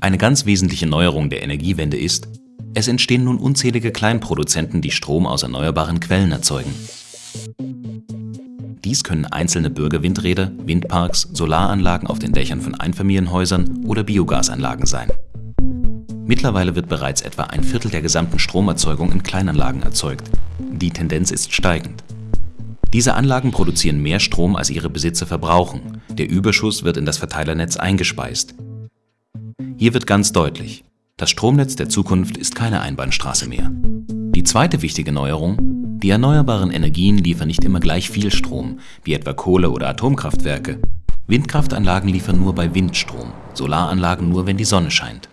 Eine ganz wesentliche Neuerung der Energiewende ist, es entstehen nun unzählige Kleinproduzenten, die Strom aus erneuerbaren Quellen erzeugen. Dies können einzelne Bürgerwindräder, Windparks, Solaranlagen auf den Dächern von Einfamilienhäusern oder Biogasanlagen sein. Mittlerweile wird bereits etwa ein Viertel der gesamten Stromerzeugung in Kleinanlagen erzeugt. Die Tendenz ist steigend. Diese Anlagen produzieren mehr Strom, als ihre Besitzer verbrauchen. Der Überschuss wird in das Verteilernetz eingespeist. Hier wird ganz deutlich, das Stromnetz der Zukunft ist keine Einbahnstraße mehr. Die zweite wichtige Neuerung, die erneuerbaren Energien liefern nicht immer gleich viel Strom, wie etwa Kohle- oder Atomkraftwerke. Windkraftanlagen liefern nur bei Windstrom, Solaranlagen nur, wenn die Sonne scheint.